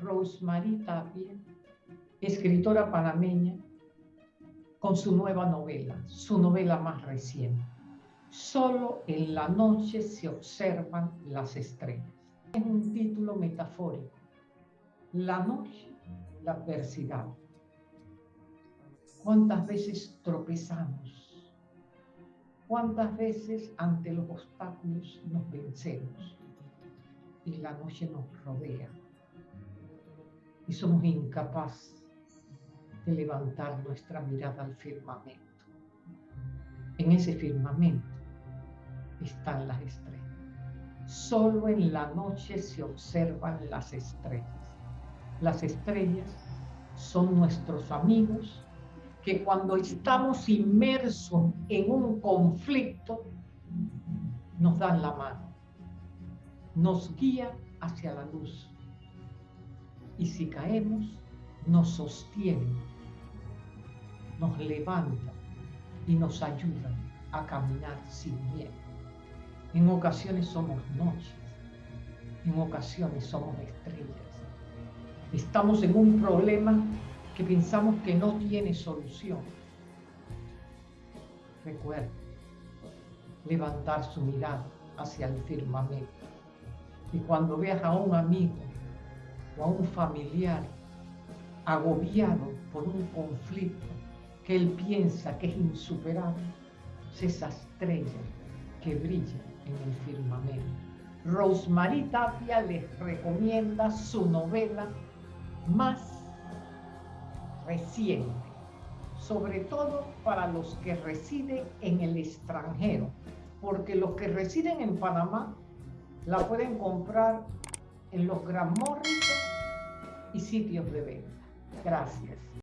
Rosemary Tapia, escritora panameña, con su nueva novela, su novela más reciente. Solo en la noche se observan las estrellas. Es un título metafórico. La noche, la adversidad. ¿Cuántas veces tropezamos? ¿Cuántas veces ante los obstáculos nos vencemos? Y la noche nos rodea. Y somos incapaces de levantar nuestra mirada al firmamento. En ese firmamento están las estrellas. Solo en la noche se observan las estrellas. Las estrellas son nuestros amigos que cuando estamos inmersos en un conflicto nos dan la mano, nos guía hacia la luz. Y si caemos, nos sostienen, nos levantan y nos ayudan a caminar sin miedo. En ocasiones somos noches, en ocasiones somos estrellas. Estamos en un problema que pensamos que no tiene solución. Recuerda levantar su mirada hacia el firmamento. Y cuando veas a un amigo a un familiar agobiado por un conflicto que él piensa que es insuperable, es esa estrella que brilla en el firmamento. Rosemary Tapia les recomienda su novela más reciente, sobre todo para los que residen en el extranjero, porque los que residen en Panamá la pueden comprar en los Gran Morrison y sitios de venta. Gracias.